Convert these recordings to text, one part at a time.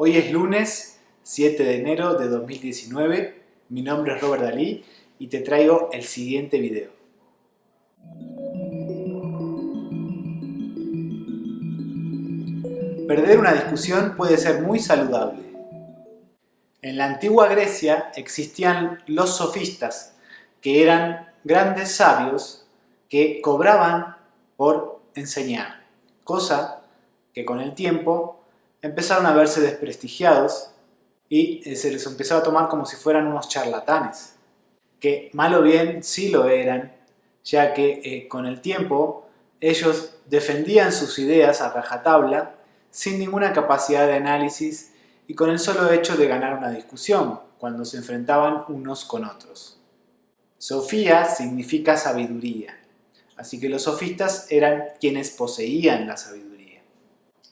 Hoy es lunes 7 de enero de 2019, mi nombre es Robert Dalí y te traigo el siguiente video. Perder una discusión puede ser muy saludable. En la antigua Grecia existían los sofistas, que eran grandes sabios que cobraban por enseñar, cosa que con el tiempo empezaron a verse desprestigiados y eh, se les empezó a tomar como si fueran unos charlatanes, que mal o bien sí lo eran, ya que eh, con el tiempo ellos defendían sus ideas a rajatabla sin ninguna capacidad de análisis y con el solo hecho de ganar una discusión cuando se enfrentaban unos con otros. Sofía significa sabiduría, así que los sofistas eran quienes poseían la sabiduría.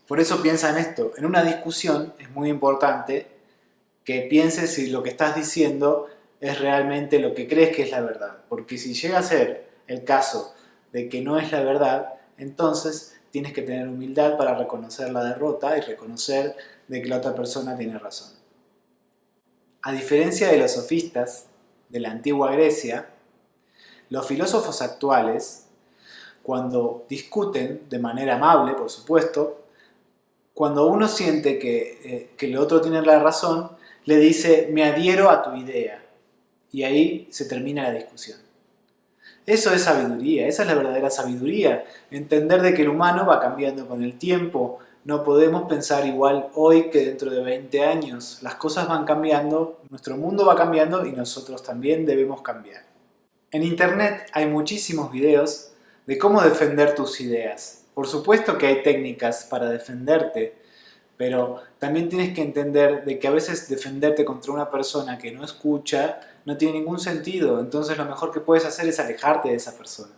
Por eso piensa en esto, en una discusión es muy importante que pienses si lo que estás diciendo es realmente lo que crees que es la verdad, porque si llega a ser el caso de que no es la verdad, entonces tienes que tener humildad para reconocer la derrota y reconocer de que la otra persona tiene razón. A diferencia de los sofistas de la antigua Grecia, los filósofos actuales, cuando discuten de manera amable, por supuesto, cuando uno siente que, eh, que el otro tiene la razón, le dice, me adhiero a tu idea. Y ahí se termina la discusión. Eso es sabiduría, esa es la verdadera sabiduría. Entender de que el humano va cambiando con el tiempo. No podemos pensar igual hoy que dentro de 20 años. Las cosas van cambiando, nuestro mundo va cambiando y nosotros también debemos cambiar. En internet hay muchísimos videos de cómo defender tus ideas. Por supuesto que hay técnicas para defenderte, pero también tienes que entender de que a veces defenderte contra una persona que no escucha no tiene ningún sentido, entonces lo mejor que puedes hacer es alejarte de esa persona.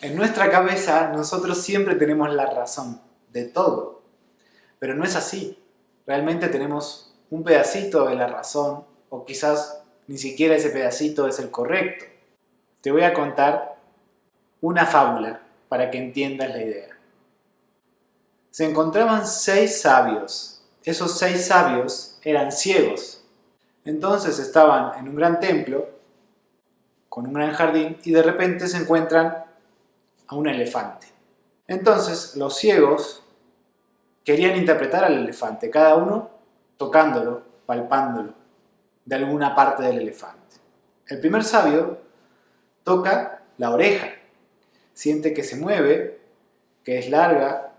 En nuestra cabeza nosotros siempre tenemos la razón de todo, pero no es así. Realmente tenemos un pedacito de la razón o quizás ni siquiera ese pedacito es el correcto. Te voy a contar una fábula para que entiendas la idea se encontraban seis sabios. Esos seis sabios eran ciegos. Entonces estaban en un gran templo, con un gran jardín, y de repente se encuentran a un elefante. Entonces los ciegos querían interpretar al elefante, cada uno tocándolo, palpándolo, de alguna parte del elefante. El primer sabio toca la oreja, siente que se mueve, que es larga,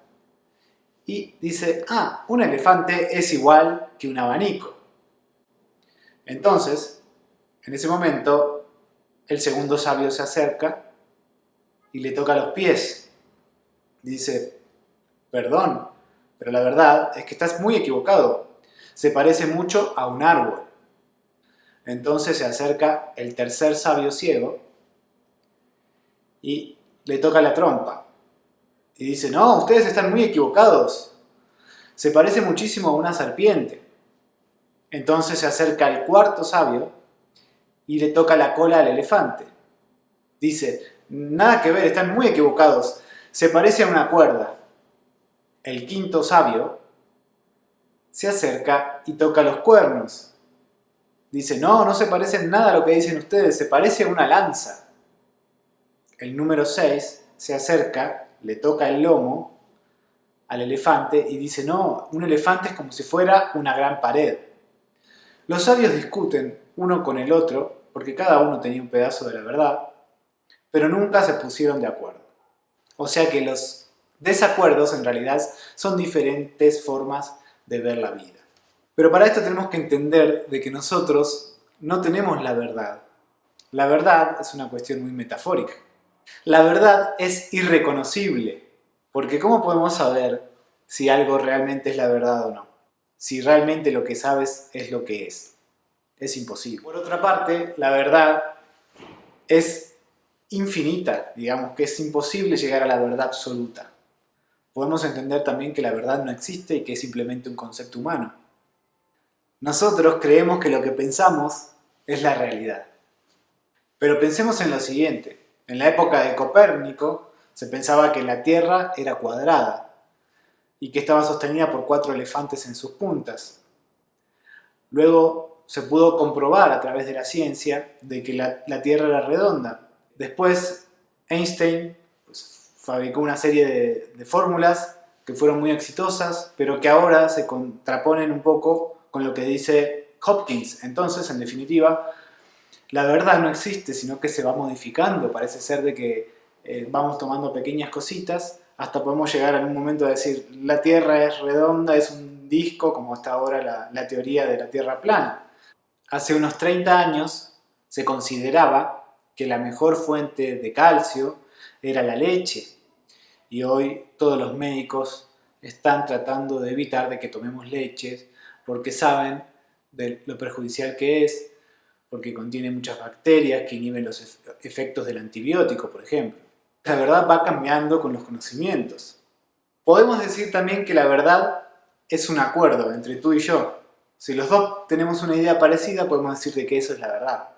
y dice, ah, un elefante es igual que un abanico. Entonces, en ese momento, el segundo sabio se acerca y le toca los pies. Dice, perdón, pero la verdad es que estás muy equivocado. Se parece mucho a un árbol. Entonces se acerca el tercer sabio ciego y le toca la trompa. Y dice, no, ustedes están muy equivocados. Se parece muchísimo a una serpiente. Entonces se acerca el cuarto sabio y le toca la cola al elefante. Dice, nada que ver, están muy equivocados. Se parece a una cuerda. El quinto sabio se acerca y toca los cuernos. Dice, no, no se parece nada a lo que dicen ustedes, se parece a una lanza. El número 6 se acerca le toca el lomo al elefante y dice, no, un elefante es como si fuera una gran pared. Los sabios discuten uno con el otro, porque cada uno tenía un pedazo de la verdad, pero nunca se pusieron de acuerdo. O sea que los desacuerdos en realidad son diferentes formas de ver la vida. Pero para esto tenemos que entender de que nosotros no tenemos la verdad. La verdad es una cuestión muy metafórica. La verdad es irreconocible, porque ¿cómo podemos saber si algo realmente es la verdad o no? Si realmente lo que sabes es lo que es. Es imposible. Por otra parte, la verdad es infinita, digamos que es imposible llegar a la verdad absoluta. Podemos entender también que la verdad no existe y que es simplemente un concepto humano. Nosotros creemos que lo que pensamos es la realidad. Pero pensemos en lo siguiente. En la época de Copérnico se pensaba que la Tierra era cuadrada. y que estaba sostenida por cuatro elefantes en sus puntas. Luego se pudo comprobar a través de la ciencia de que la, Tierra era redonda. Después Einstein pues, fabricó una serie de fórmulas que fueron muy exitosas, pero que ahora se contraponen un poco con lo que dice Hopkins. Entonces, en definitiva, la verdad no existe, sino que se va modificando. Parece ser de que eh, vamos tomando pequeñas cositas hasta podemos llegar en un momento a decir la Tierra es redonda, es un disco, como está ahora la, la teoría de la Tierra plana. Hace unos 30 años se consideraba que la mejor fuente de calcio era la leche y hoy todos los médicos están tratando de evitar de que tomemos leche porque saben de lo perjudicial que es, porque contiene muchas bacterias que inhiben los efectos del antibiótico, por ejemplo. La verdad va cambiando con los conocimientos. Podemos decir también que la verdad es un acuerdo entre tú y yo. Si los dos tenemos una idea parecida, podemos decir de que eso es la verdad.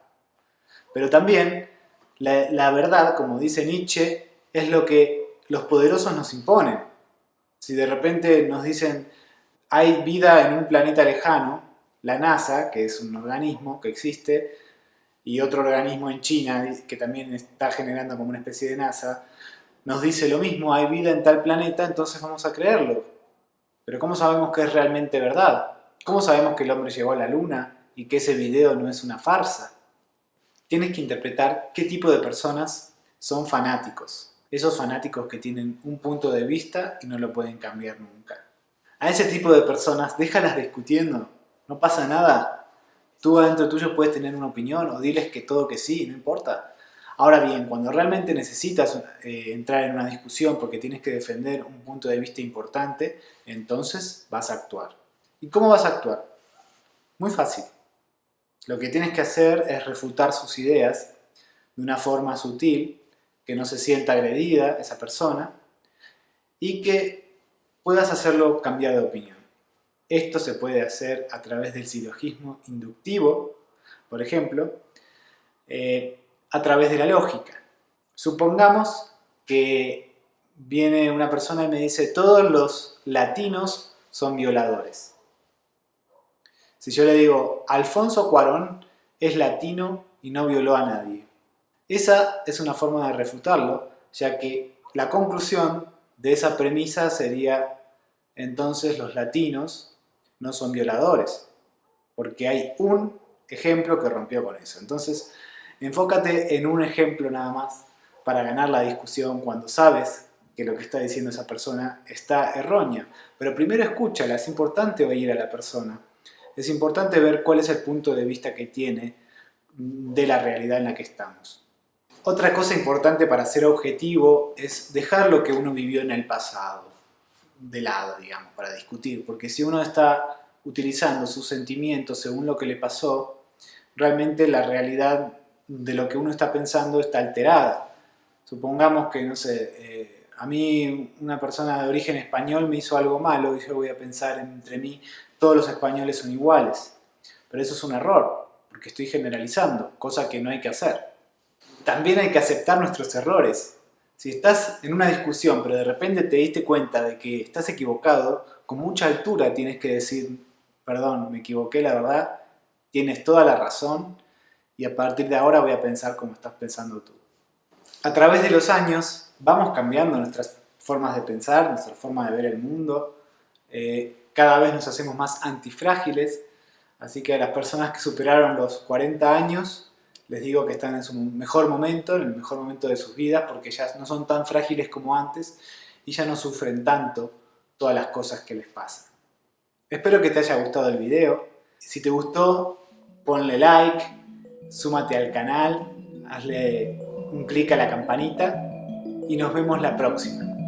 Pero también, la, la verdad, como dice Nietzsche, es lo que los poderosos nos imponen. Si de repente nos dicen hay vida en un planeta lejano, la NASA, que es un organismo que existe, y otro organismo en China que también está generando como una especie de NASA, nos dice lo mismo, hay vida en tal planeta, entonces vamos a creerlo. Pero ¿cómo sabemos que es realmente verdad? ¿Cómo sabemos que el hombre llegó a la luna y que ese video no es una farsa? Tienes que interpretar qué tipo de personas son fanáticos. Esos fanáticos que tienen un punto de vista y no lo pueden cambiar nunca. A ese tipo de personas déjalas discutiendo, no pasa nada, Tú adentro tuyo puedes tener una opinión o diles que todo que sí, no importa. Ahora bien, cuando realmente necesitas eh, entrar en una discusión porque tienes que defender un punto de vista importante, entonces vas a actuar. ¿Y cómo vas a actuar? Muy fácil. Lo que tienes que hacer es refutar sus ideas de una forma sutil, que no se sienta agredida esa persona y que puedas hacerlo cambiar de opinión. Esto se puede hacer a través del silogismo inductivo, por ejemplo, eh, a través de la lógica. Supongamos que viene una persona y me dice todos los latinos son violadores. Si yo le digo Alfonso Cuarón es latino y no violó a nadie. Esa es una forma de refutarlo, ya que la conclusión de esa premisa sería entonces los latinos no son violadores, porque hay un ejemplo que rompió con eso. Entonces, enfócate en un ejemplo nada más para ganar la discusión cuando sabes que lo que está diciendo esa persona está errónea. Pero primero escúchala, es importante oír a la persona. Es importante ver cuál es el punto de vista que tiene de la realidad en la que estamos. Otra cosa importante para ser objetivo es dejar lo que uno vivió en el pasado de lado, digamos, para discutir, porque si uno está utilizando sus sentimientos según lo que le pasó, realmente la realidad de lo que uno está pensando está alterada. Supongamos que, no sé, eh, a mí una persona de origen español me hizo algo malo y yo voy a pensar entre mí, todos los españoles son iguales. Pero eso es un error, porque estoy generalizando, cosa que no hay que hacer. También hay que aceptar nuestros errores. Si estás en una discusión pero de repente te diste cuenta de que estás equivocado, con mucha altura tienes que decir, perdón, me equivoqué, la verdad, tienes toda la razón y a partir de ahora voy a pensar como estás pensando tú. A través de los años vamos cambiando nuestras formas de pensar, nuestra forma de ver el mundo, eh, cada vez nos hacemos más antifrágiles, así que a las personas que superaron los 40 años les digo que están en su mejor momento, en el mejor momento de sus vidas, porque ya no son tan frágiles como antes y ya no sufren tanto todas las cosas que les pasan. Espero que te haya gustado el video. Si te gustó, ponle like, súmate al canal, hazle un clic a la campanita y nos vemos la próxima.